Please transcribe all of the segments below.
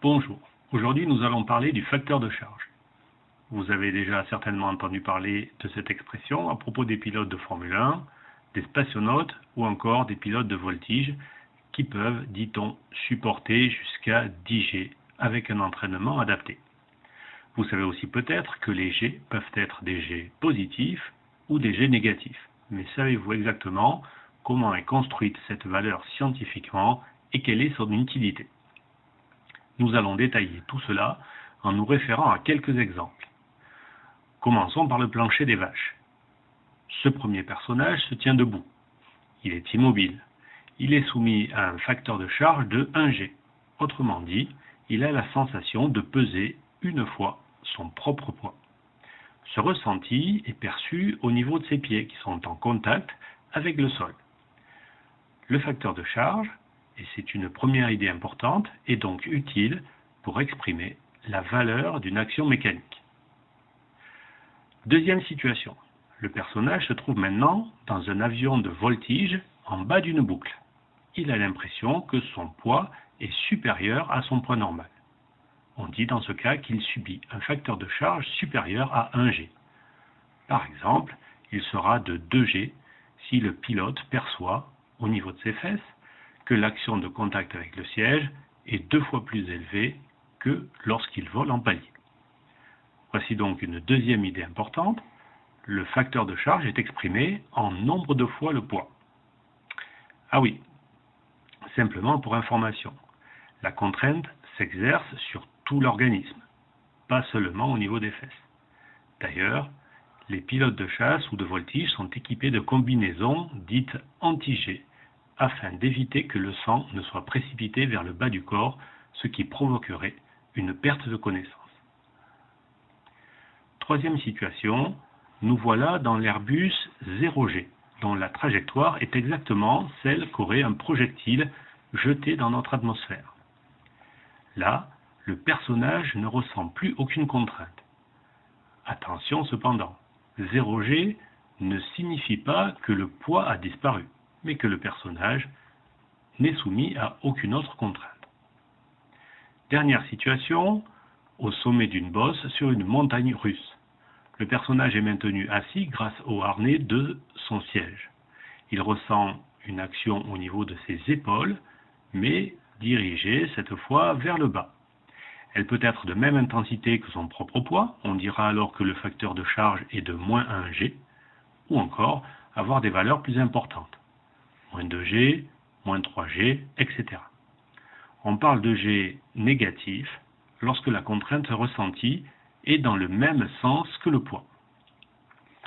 Bonjour, aujourd'hui nous allons parler du facteur de charge. Vous avez déjà certainement entendu parler de cette expression à propos des pilotes de Formule 1, des spationautes ou encore des pilotes de voltige qui peuvent, dit-on, supporter jusqu'à 10 G avec un entraînement adapté. Vous savez aussi peut-être que les G peuvent être des G positifs ou des G négatifs. Mais savez-vous exactement comment est construite cette valeur scientifiquement et quelle est son utilité? Nous allons détailler tout cela en nous référant à quelques exemples. Commençons par le plancher des vaches. Ce premier personnage se tient debout. Il est immobile. Il est soumis à un facteur de charge de 1G. Autrement dit, il a la sensation de peser une fois son propre poids. Ce ressenti est perçu au niveau de ses pieds qui sont en contact avec le sol. Le facteur de charge, et c'est une première idée importante, est donc utile pour exprimer la valeur d'une action mécanique. Deuxième situation. Le personnage se trouve maintenant dans un avion de voltige en bas d'une boucle. Il a l'impression que son poids est supérieur à son poids normal. On dit dans ce cas qu'il subit un facteur de charge supérieur à 1G. Par exemple, il sera de 2G si le pilote perçoit, au niveau de ses fesses, que l'action de contact avec le siège est deux fois plus élevée que lorsqu'il vole en palier. Voici donc une deuxième idée importante. Le facteur de charge est exprimé en nombre de fois le poids. Ah oui, simplement pour information, la contrainte s'exerce sur tout l'organisme, pas seulement au niveau des fesses. D'ailleurs, les pilotes de chasse ou de voltige sont équipés de combinaisons dites anti-G afin d'éviter que le sang ne soit précipité vers le bas du corps, ce qui provoquerait une perte de connaissance. Troisième situation, nous voilà dans l'Airbus 0G, dont la trajectoire est exactement celle qu'aurait un projectile jeté dans notre atmosphère. Là, le personnage ne ressent plus aucune contrainte. Attention cependant, 0G ne signifie pas que le poids a disparu, mais que le personnage n'est soumis à aucune autre contrainte. Dernière situation, au sommet d'une bosse sur une montagne russe. Le personnage est maintenu assis grâce au harnais de son siège. Il ressent une action au niveau de ses épaules, mais dirigée cette fois vers le bas. Elle peut être de même intensité que son propre poids, on dira alors que le facteur de charge est de moins 1G, ou encore avoir des valeurs plus importantes, moins 2G, moins 3G, etc. On parle de G négatif lorsque la contrainte ressentie est dans le même sens que le poids.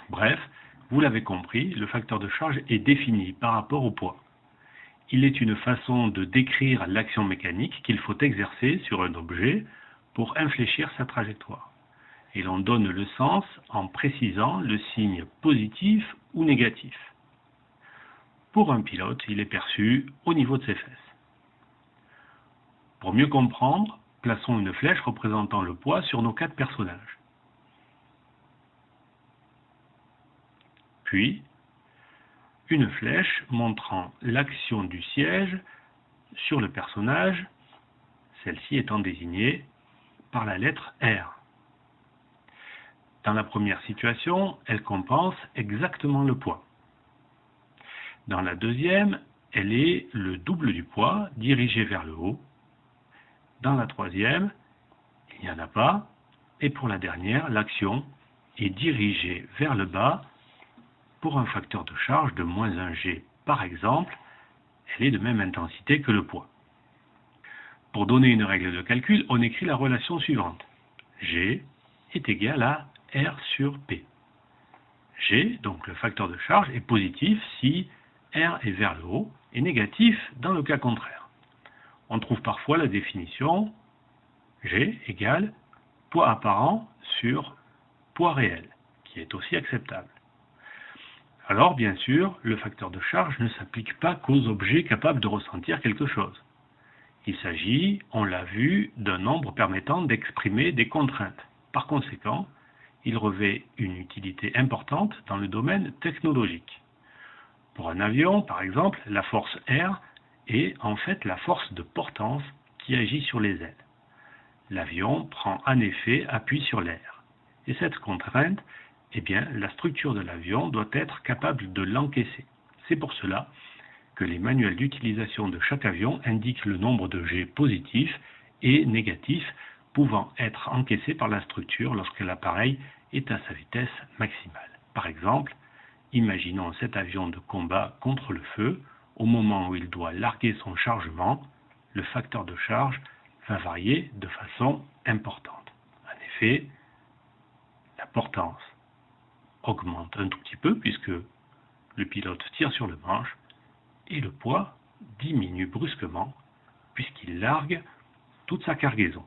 Bref, vous l'avez compris, le facteur de charge est défini par rapport au poids. Il est une façon de décrire l'action mécanique qu'il faut exercer sur un objet pour infléchir sa trajectoire. Et l'on donne le sens en précisant le signe positif ou négatif. Pour un pilote, il est perçu au niveau de ses fesses. Pour mieux comprendre, plaçons une flèche représentant le poids sur nos quatre personnages. Puis, une flèche montrant l'action du siège sur le personnage, celle-ci étant désignée par la lettre R. Dans la première situation, elle compense exactement le poids. Dans la deuxième, elle est le double du poids dirigé vers le haut. Dans la troisième, il n'y en a pas. Et pour la dernière, l'action est dirigée vers le bas pour un facteur de charge de moins 1G, par exemple, elle est de même intensité que le poids. Pour donner une règle de calcul, on écrit la relation suivante. G est égal à R sur P. G, donc le facteur de charge, est positif si R est vers le haut et négatif dans le cas contraire. On trouve parfois la définition G égale poids apparent sur poids réel, qui est aussi acceptable. Alors, bien sûr, le facteur de charge ne s'applique pas qu'aux objets capables de ressentir quelque chose. Il s'agit, on l'a vu, d'un nombre permettant d'exprimer des contraintes. Par conséquent, il revêt une utilité importante dans le domaine technologique. Pour un avion, par exemple, la force R est en fait la force de portance qui agit sur les ailes. L'avion prend en effet appui sur l'air. Et cette contrainte, eh bien, la structure de l'avion doit être capable de l'encaisser. C'est pour cela que les manuels d'utilisation de chaque avion indiquent le nombre de jets positifs et négatifs pouvant être encaissés par la structure lorsque l'appareil est à sa vitesse maximale. Par exemple, imaginons cet avion de combat contre le feu. Au moment où il doit larguer son chargement, le facteur de charge va varier de façon importante. En effet, la portance augmente un tout petit peu puisque le pilote tire sur le manche et le poids diminue brusquement puisqu'il largue toute sa cargaison.